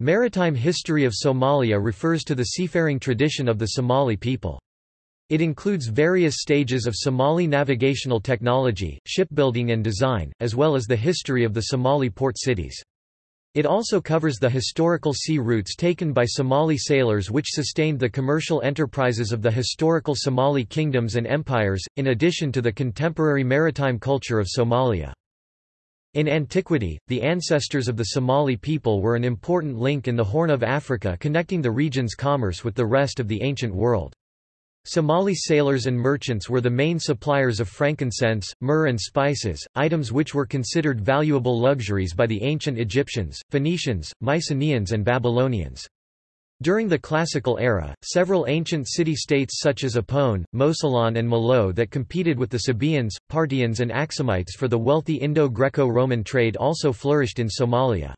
Maritime history of Somalia refers to the seafaring tradition of the Somali people. It includes various stages of Somali navigational technology, shipbuilding and design, as well as the history of the Somali port cities. It also covers the historical sea routes taken by Somali sailors which sustained the commercial enterprises of the historical Somali kingdoms and empires, in addition to the contemporary maritime culture of Somalia. In antiquity, the ancestors of the Somali people were an important link in the Horn of Africa connecting the region's commerce with the rest of the ancient world. Somali sailors and merchants were the main suppliers of frankincense, myrrh and spices, items which were considered valuable luxuries by the ancient Egyptians, Phoenicians, Mycenaeans and Babylonians. During the Classical era, several ancient city-states such as Opone, Mosylon and Malao that competed with the Sabaeans, Parthians and Axumites for the wealthy Indo-Greco-Roman trade also flourished in Somalia.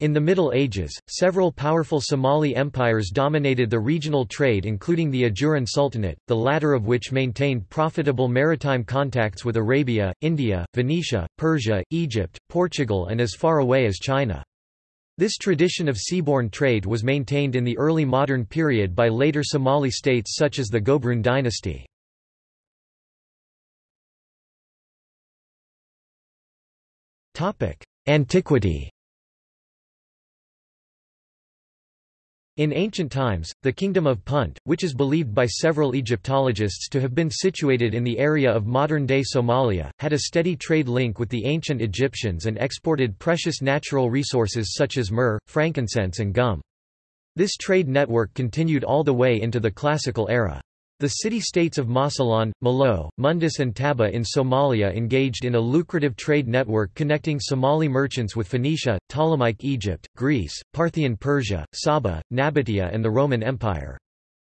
In the Middle Ages, several powerful Somali empires dominated the regional trade including the Ajuran Sultanate, the latter of which maintained profitable maritime contacts with Arabia, India, Venetia, Persia, Egypt, Portugal and as far away as China. This tradition of seaborne trade was maintained in the early modern period by later Somali states such as the Gobroon dynasty. Antiquity In ancient times, the kingdom of Punt, which is believed by several Egyptologists to have been situated in the area of modern-day Somalia, had a steady trade link with the ancient Egyptians and exported precious natural resources such as myrrh, frankincense and gum. This trade network continued all the way into the Classical era. The city-states of Mosylon, Malao, Mundus and Taba in Somalia engaged in a lucrative trade network connecting Somali merchants with Phoenicia, Ptolemaic Egypt, Greece, Parthian Persia, Saba, Nabatea and the Roman Empire.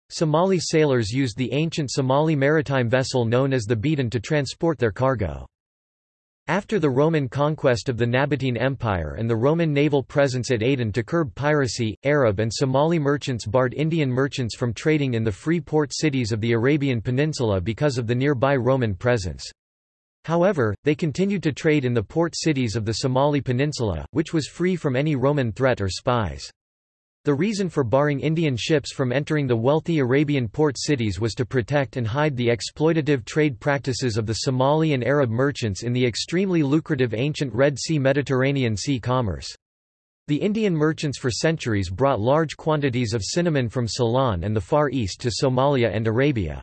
Somali sailors used the ancient Somali maritime vessel known as the Beden to transport their cargo. After the Roman conquest of the Nabatean Empire and the Roman naval presence at Aden to curb piracy, Arab and Somali merchants barred Indian merchants from trading in the free port cities of the Arabian Peninsula because of the nearby Roman presence. However, they continued to trade in the port cities of the Somali Peninsula, which was free from any Roman threat or spies. The reason for barring Indian ships from entering the wealthy Arabian port cities was to protect and hide the exploitative trade practices of the Somali and Arab merchants in the extremely lucrative ancient Red Sea-Mediterranean Sea commerce. The Indian merchants for centuries brought large quantities of cinnamon from Ceylon and the Far East to Somalia and Arabia.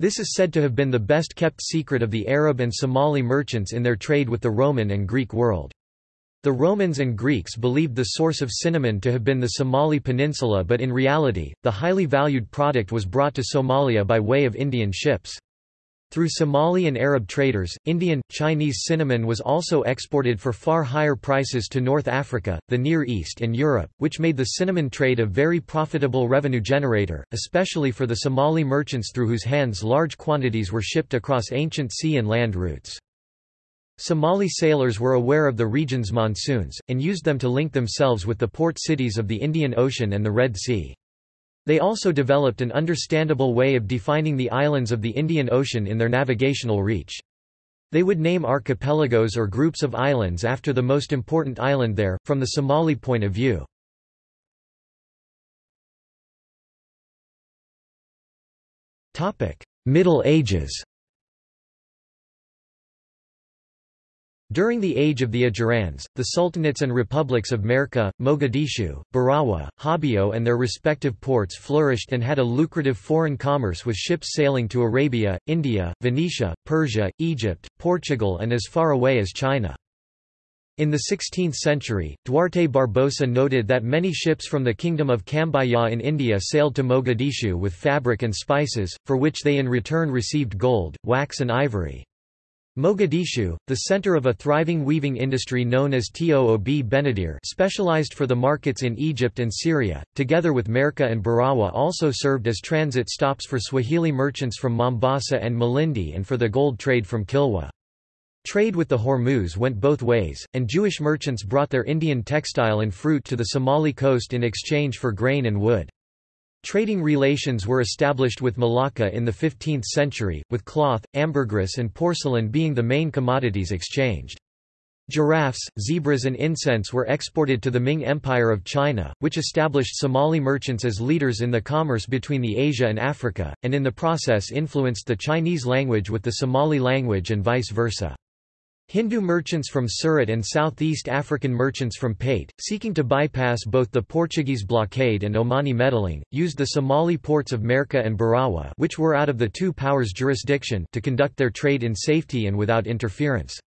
This is said to have been the best kept secret of the Arab and Somali merchants in their trade with the Roman and Greek world. The Romans and Greeks believed the source of cinnamon to have been the Somali peninsula but in reality, the highly valued product was brought to Somalia by way of Indian ships. Through Somali and Arab traders, Indian, Chinese cinnamon was also exported for far higher prices to North Africa, the Near East and Europe, which made the cinnamon trade a very profitable revenue generator, especially for the Somali merchants through whose hands large quantities were shipped across ancient sea and land routes. Somali sailors were aware of the region's monsoons, and used them to link themselves with the port cities of the Indian Ocean and the Red Sea. They also developed an understandable way of defining the islands of the Indian Ocean in their navigational reach. They would name archipelagos or groups of islands after the most important island there, from the Somali point of view. Middle Ages During the age of the Ajurans, the sultanates and republics of Merka, Mogadishu, Barawa, Hobyo and their respective ports flourished and had a lucrative foreign commerce with ships sailing to Arabia, India, Venetia, Persia, Egypt, Portugal and as far away as China. In the 16th century, Duarte Barbosa noted that many ships from the Kingdom of Cambaya in India sailed to Mogadishu with fabric and spices, for which they in return received gold, wax and ivory. Mogadishu, the center of a thriving weaving industry known as Toob Benadir specialized for the markets in Egypt and Syria, together with Merka and Barawa also served as transit stops for Swahili merchants from Mombasa and Malindi and for the gold trade from Kilwa. Trade with the Hormuz went both ways, and Jewish merchants brought their Indian textile and fruit to the Somali coast in exchange for grain and wood. Trading relations were established with Malacca in the 15th century, with cloth, ambergris and porcelain being the main commodities exchanged. Giraffes, zebras and incense were exported to the Ming Empire of China, which established Somali merchants as leaders in the commerce between the Asia and Africa, and in the process influenced the Chinese language with the Somali language and vice versa. Hindu merchants from Surat and Southeast African merchants from Pate, seeking to bypass both the Portuguese blockade and Omani meddling, used the Somali ports of Merka and Barawa which were out of the two powers' jurisdiction to conduct their trade in safety and without interference.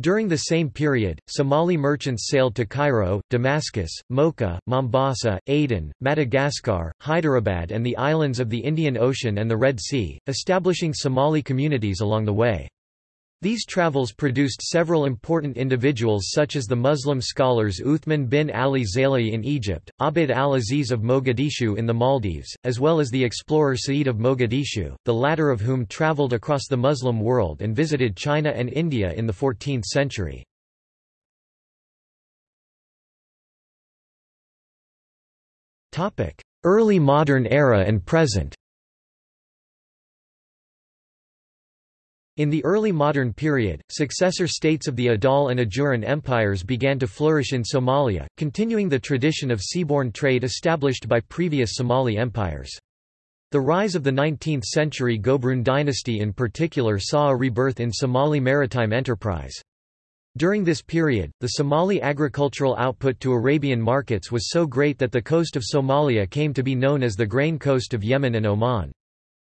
During the same period, Somali merchants sailed to Cairo, Damascus, Mocha, Mombasa, Aden, Madagascar, Hyderabad and the islands of the Indian Ocean and the Red Sea, establishing Somali communities along the way. These travels produced several important individuals such as the Muslim scholars Uthman bin Ali Zaili in Egypt, Abd al-Aziz of Mogadishu in the Maldives, as well as the explorer Sa'id of Mogadishu, the latter of whom traveled across the Muslim world and visited China and India in the 14th century. Early modern era and present In the early modern period, successor states of the Adal and Ajuran empires began to flourish in Somalia, continuing the tradition of seaborne trade established by previous Somali empires. The rise of the 19th-century Gobroon dynasty in particular saw a rebirth in Somali maritime enterprise. During this period, the Somali agricultural output to Arabian markets was so great that the coast of Somalia came to be known as the grain coast of Yemen and Oman.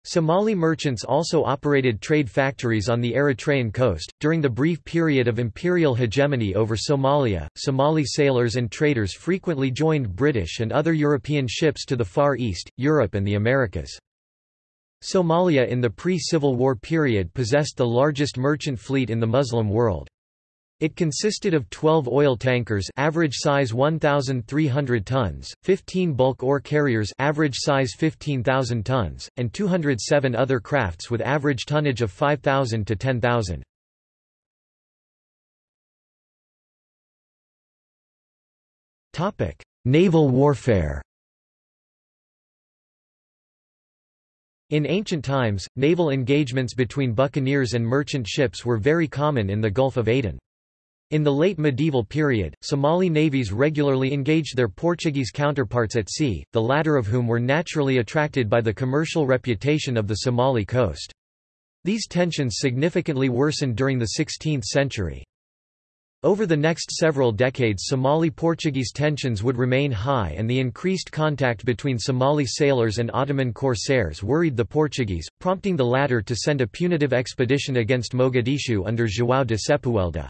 Somali merchants also operated trade factories on the Eritrean coast. During the brief period of imperial hegemony over Somalia, Somali sailors and traders frequently joined British and other European ships to the Far East, Europe, and the Americas. Somalia in the pre-Civil War period possessed the largest merchant fleet in the Muslim world. It consisted of 12 oil tankers average size 1,300 tons, 15 bulk ore carriers average size 15,000 tons, and 207 other crafts with average tonnage of 5,000 to 10,000. Naval warfare In ancient times, naval engagements between buccaneers and merchant ships were very common in the Gulf of Aden. In the late medieval period, Somali navies regularly engaged their Portuguese counterparts at sea, the latter of whom were naturally attracted by the commercial reputation of the Somali coast. These tensions significantly worsened during the 16th century. Over the next several decades Somali-Portuguese tensions would remain high and the increased contact between Somali sailors and Ottoman corsairs worried the Portuguese, prompting the latter to send a punitive expedition against Mogadishu under João de Sepúlveda.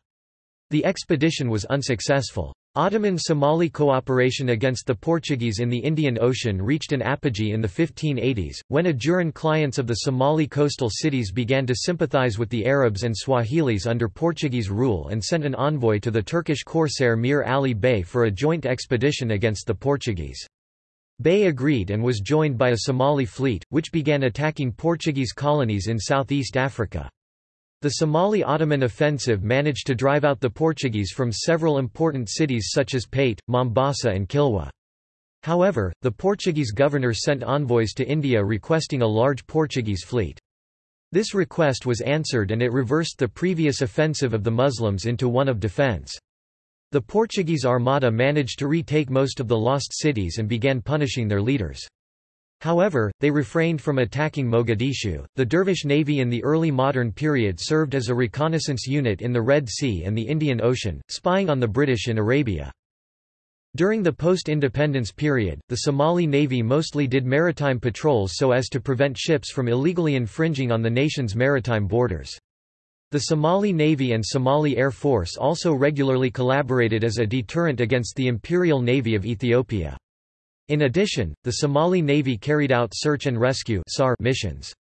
The expedition was unsuccessful. Ottoman-Somali cooperation against the Portuguese in the Indian Ocean reached an apogee in the 1580s, when Ajuran clients of the Somali coastal cities began to sympathize with the Arabs and Swahilis under Portuguese rule and sent an envoy to the Turkish corsair Mir Ali Bey for a joint expedition against the Portuguese. Bey agreed and was joined by a Somali fleet, which began attacking Portuguese colonies in southeast Africa. The Somali-Ottoman offensive managed to drive out the Portuguese from several important cities such as Pate, Mombasa and Kilwa. However, the Portuguese governor sent envoys to India requesting a large Portuguese fleet. This request was answered and it reversed the previous offensive of the Muslims into one of defence. The Portuguese Armada managed to retake most of the lost cities and began punishing their leaders. However, they refrained from attacking Mogadishu. The Dervish Navy in the early modern period served as a reconnaissance unit in the Red Sea and the Indian Ocean, spying on the British in Arabia. During the post-independence period, the Somali Navy mostly did maritime patrols so as to prevent ships from illegally infringing on the nation's maritime borders. The Somali Navy and Somali Air Force also regularly collaborated as a deterrent against the Imperial Navy of Ethiopia. In addition, the Somali Navy carried out search and rescue missions.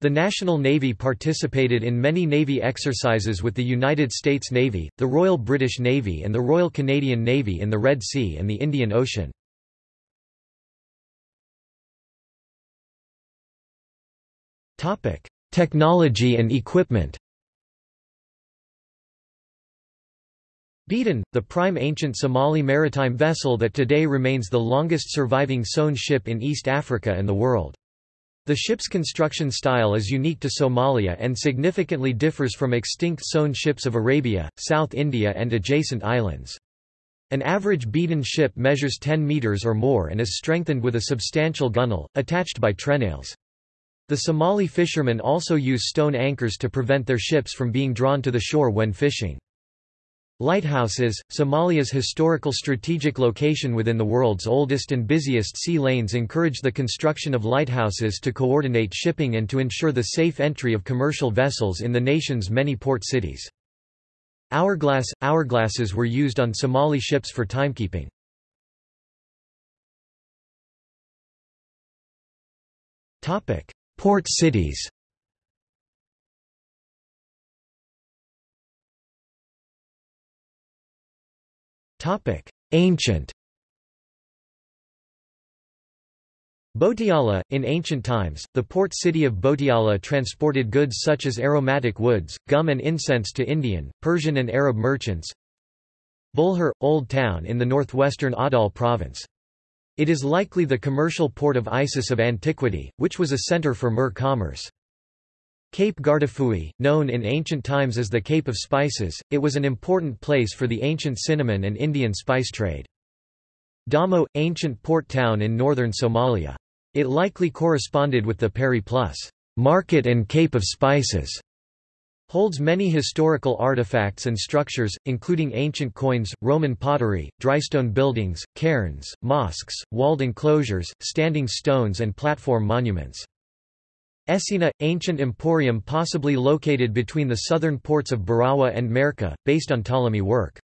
The National Navy participated in many Navy exercises with the United States Navy, the Royal British Navy and the Royal Canadian Navy in the Red Sea and the Indian Ocean. Technology and equipment Beden, the prime ancient Somali maritime vessel that today remains the longest surviving sewn ship in East Africa and the world. The ship's construction style is unique to Somalia and significantly differs from extinct sewn ships of Arabia, South India and adjacent islands. An average beden ship measures 10 meters or more and is strengthened with a substantial gunwale, attached by trenails. The Somali fishermen also use stone anchors to prevent their ships from being drawn to the shore when fishing. Lighthouses, Somalia's historical strategic location within the world's oldest and busiest sea lanes encouraged the construction of lighthouses to coordinate shipping and to ensure the safe entry of commercial vessels in the nation's many port cities. Hourglass – Hourglasses were used on Somali ships for timekeeping. Port cities Ancient Botiala, in ancient times, the port city of Botiala transported goods such as aromatic woods, gum and incense to Indian, Persian and Arab merchants. Bulhar, Old Town in the northwestern Awdal province. It is likely the commercial port of Isis of antiquity, which was a center for myrrh commerce. Cape Guardafui, known in ancient times as the Cape of Spices, it was an important place for the ancient cinnamon and Indian spice trade. Damo, ancient port town in northern Somalia. It likely corresponded with the Periplus market and Cape of Spices. Holds many historical artifacts and structures, including ancient coins, Roman pottery, drystone buildings, cairns, mosques, walled enclosures, standing stones and platform monuments. Essina, ancient emporium possibly located between the southern ports of Barawa and Merka, based on Ptolemy work.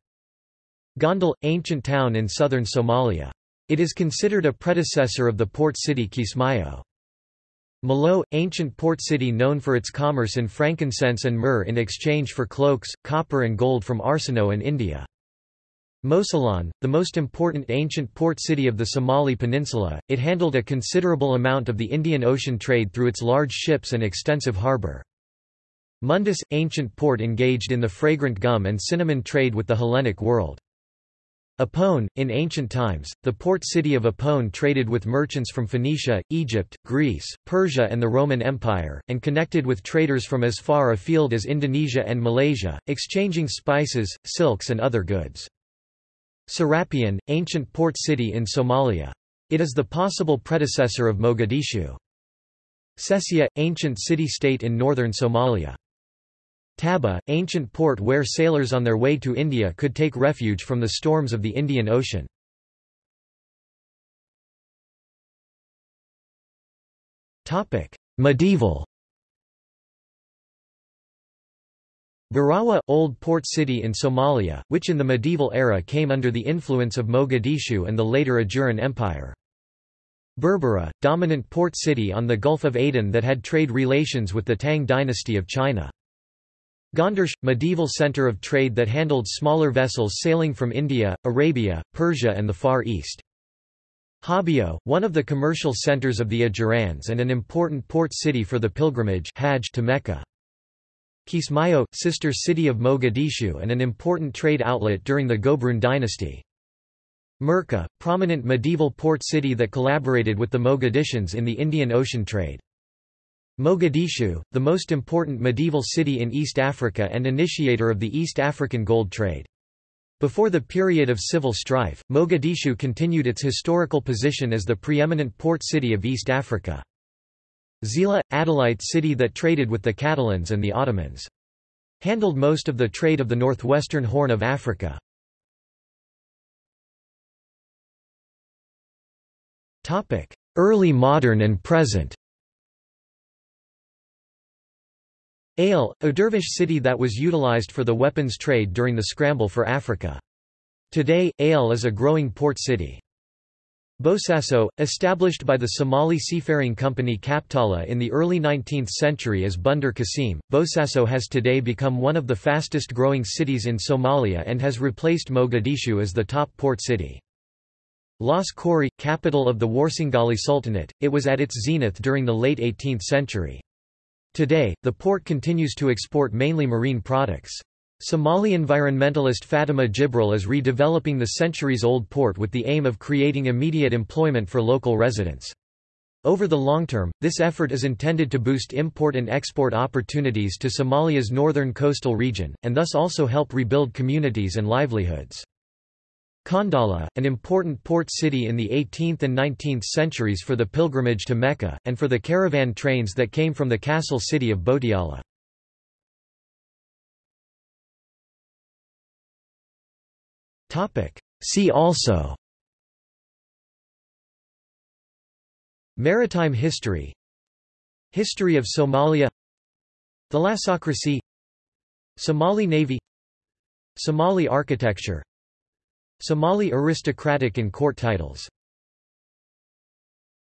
Gondal, ancient town in southern Somalia. It is considered a predecessor of the port city Kismayo. Malao, ancient port city known for its commerce in frankincense and myrrh in exchange for cloaks, copper and gold from Arsinoe and India. Mosylon, the most important ancient port city of the Somali peninsula, it handled a considerable amount of the Indian Ocean trade through its large ships and extensive harbour. Mundus, ancient port engaged in the fragrant gum and cinnamon trade with the Hellenic world. Opone, in ancient times, the port city of Opone traded with merchants from Phoenicia, Egypt, Greece, Persia and the Roman Empire, and connected with traders from as far afield as Indonesia and Malaysia, exchanging spices, silks and other goods. Serapion, ancient port city in Somalia. It is the possible predecessor of Mogadishu. Sesia, ancient city-state in northern Somalia. Taba, ancient port where sailors on their way to India could take refuge from the storms of the Indian Ocean. Medieval Barawa, old port city in Somalia, which in the medieval era came under the influence of Mogadishu and the later Ajuran Empire. Berbera, dominant port city on the Gulf of Aden that had trade relations with the Tang dynasty of China. Gondershe, medieval center of trade that handled smaller vessels sailing from India, Arabia, Persia and the Far East. Hobyo, one of the commercial centers of the Ajurans and an important port city for the pilgrimage Hajj to Mecca. Kismayo, sister city of Mogadishu and an important trade outlet during the Gobroon dynasty. Merka, prominent medieval port city that collaborated with the Mogadishans in the Indian Ocean trade. Mogadishu, the most important medieval city in East Africa and initiator of the East African gold trade. Before the period of civil strife, Mogadishu continued its historical position as the preeminent port city of East Africa. Zeila, Adalite city that traded with the Catalans and the Ottomans. Handled most of the trade of the northwestern Horn of Africa. Early modern and present Eyl, a dervish city that was utilized for the weapons trade during the scramble for Africa. Today, Eyl is a growing port city. Bosaso, established by the Somali seafaring company Kaptala in the early 19th century as Bandar Qasim, Bosaso has today become one of the fastest growing cities in Somalia and has replaced Mogadishu as the top port city. Las Khorey, capital of the Warsangali Sultanate, it was at its zenith during the late 18th century. Today, the port continues to export mainly marine products. Somali environmentalist Fatima Jibril is redeveloping the centuries-old port with the aim of creating immediate employment for local residents. Over the long term, this effort is intended to boost import and export opportunities to Somalia's northern coastal region, and thus also help rebuild communities and livelihoods. Qandala, an important port city in the 18th and 19th centuries for the pilgrimage to Mecca, and for the caravan trains that came from the castle city of Botiala. See also. Maritime history. History of Somalia. Thalassocracy. Somali Navy. Somali architecture. Somali aristocratic and court titles